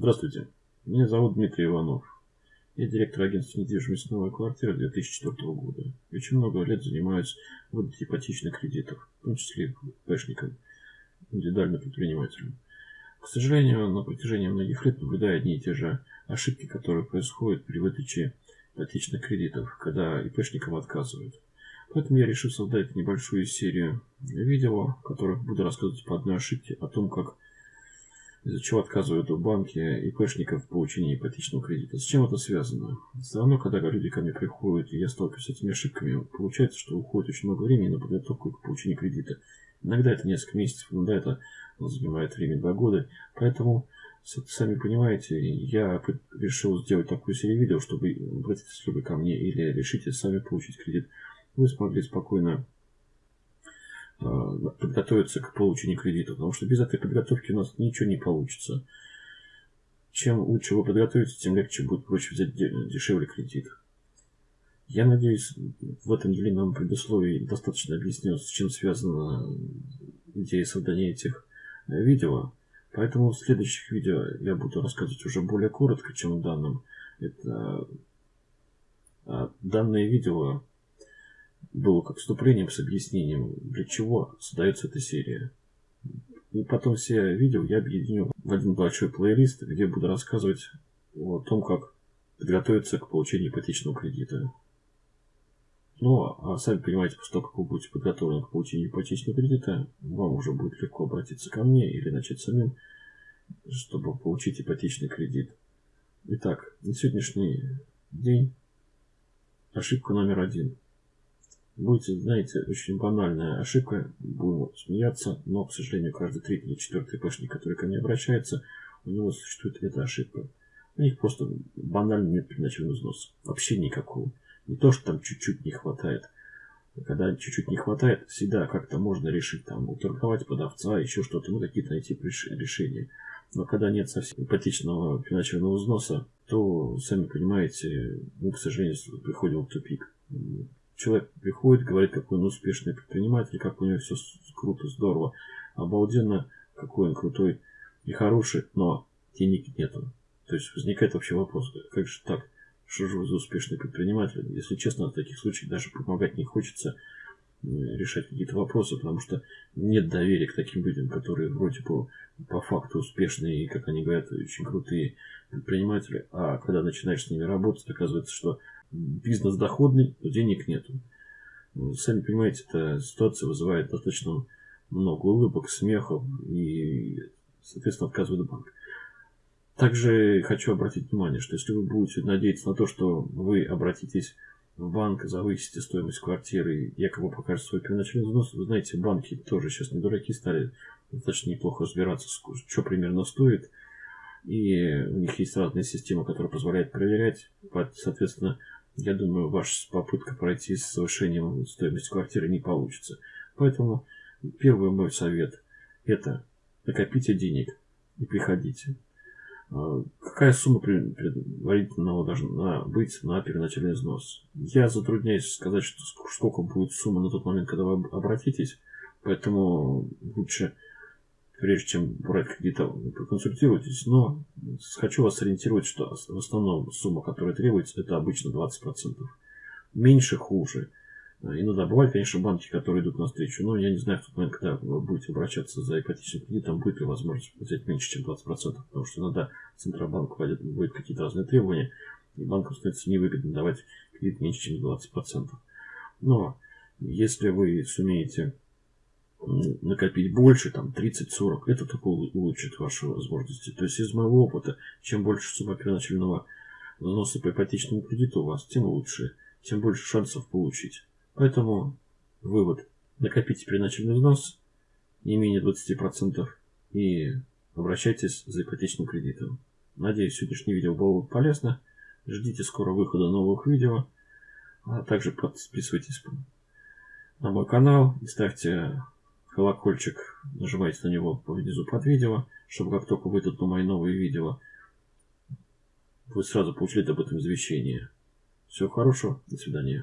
Здравствуйте, меня зовут Дмитрий Иванов. Я директор агентства недвижимости «Новая квартира» 2004 года. Очень много лет занимаюсь выдачей ипотечных кредитов, в том числе пэшникам, индивидуальным предпринимателям. К сожалению, на протяжении многих лет наблюдаю одни и те же ошибки, которые происходят при выдаче ипотечных кредитов, когда ипэшникам отказывают. Поэтому я решил создать небольшую серию видео, в которых буду рассказывать по одной ошибке о том, как из-за чего отказывают в банке ИПшников в получении ипотечного кредита. С чем это связано? Все равно, когда люди ко мне приходят, и я сталкиваюсь с этими ошибками, получается, что уходит очень много времени на подготовку к получению кредита. Иногда это несколько месяцев, иногда это занимает время два года. Поэтому, сами понимаете, я решил сделать такую серию видео, чтобы обратитесь вы ко мне или решите сами получить кредит, вы смогли спокойно подготовиться к получению кредита, потому что без этой подготовки у нас ничего не получится. Чем лучше вы подготовитесь, тем легче будет проще взять дешевле кредит. Я надеюсь, в этом длинном предусловии достаточно объяснил, с чем связана идея создания этих э, видео. Поэтому в следующих видео я буду рассказывать уже более коротко, чем в данном. Это а данное видео было как вступлением с объяснением, для чего создается эта серия. И потом все видео я объединю в один большой плейлист, где буду рассказывать о том, как подготовиться к получению ипотечного кредита. Ну, а сами понимаете, после того, как вы будете подготовлены к получению ипотечного кредита, вам уже будет легко обратиться ко мне или начать самим, чтобы получить ипотечный кредит. Итак, на сегодняшний день ошибка номер один – будет, знаете, очень банальная ошибка, будем смеяться, но, к сожалению, каждый третий или четвертый пашник, который ко мне обращается, у него существует эта ошибка. У них просто банально нет первоначального взноса. Вообще никакого. Не то, что там чуть-чуть не хватает. Когда чуть-чуть не хватает, всегда как-то можно решить, там, уторговать продавца, еще что-то, ну, какие-то найти решения. Но когда нет совсем ипотечного первоначального взноса, то, сами понимаете, мы, к сожалению, приходим в тупик человек приходит, говорит, какой он успешный предприниматель, как у него все круто, здорово, обалденно, какой он крутой и хороший, но денег нету. То есть возникает вообще вопрос, как же так, что же вы за успешный предприниматель? Если честно, в таких случаях даже помогать не хочется решать какие-то вопросы, потому что нет доверия к таким людям, которые вроде бы по факту успешные и, как они говорят, очень крутые предприниматели, а когда начинаешь с ними работать, оказывается, что бизнес доходный, но денег нету. Ну, сами понимаете, эта ситуация вызывает достаточно много улыбок, смехов и, соответственно, отказывает банк. Также хочу обратить внимание, что если вы будете надеяться на то, что вы обратитесь в банк, завысите стоимость квартиры, якобы покажет свой первоначальный взнос, вы знаете, банки тоже сейчас не дураки стали достаточно неплохо разбираться, что примерно стоит. И у них есть разные системы, которые позволяют проверять. Соответственно, я думаю, ваша попытка пройти с повышением стоимости квартиры не получится. Поэтому первый мой совет – это накопите денег и приходите. А, какая сумма предварительно должна быть на первоначальный взнос? Я затрудняюсь сказать, что сколько будет сумма на тот момент, когда вы обратитесь, поэтому лучше прежде чем брать кредит, проконсультируйтесь. Но хочу вас ориентировать, что в основном сумма, которая требуется, это обычно 20%. Меньше хуже. Иногда бывают, конечно, банки, которые идут навстречу, но я не знаю в тот момент, когда вы будете обращаться за ипотечным кредитом, будет ли возможность взять меньше, чем 20%, потому что иногда Центробанк вводит, вводит какие-то разные требования, и банкам становится невыгодно давать кредит меньше, чем 20%. Но если вы сумеете накопить больше, там 30-40, это только улучшит ваши возможности. То есть из моего опыта, чем больше сумма первоначального взноса по ипотечному кредиту у вас, тем лучше, тем больше шансов получить. Поэтому вывод. Накопите первоначальный взнос не менее 20% и обращайтесь за ипотечным кредитом. Надеюсь, сегодняшнее видео было полезно. Ждите скоро выхода новых видео. А также подписывайтесь на мой канал и ставьте колокольчик, нажимайте на него внизу под видео, чтобы как только выйдут мои новые видео, вы сразу получили об этом извещение. Всего хорошего, до свидания.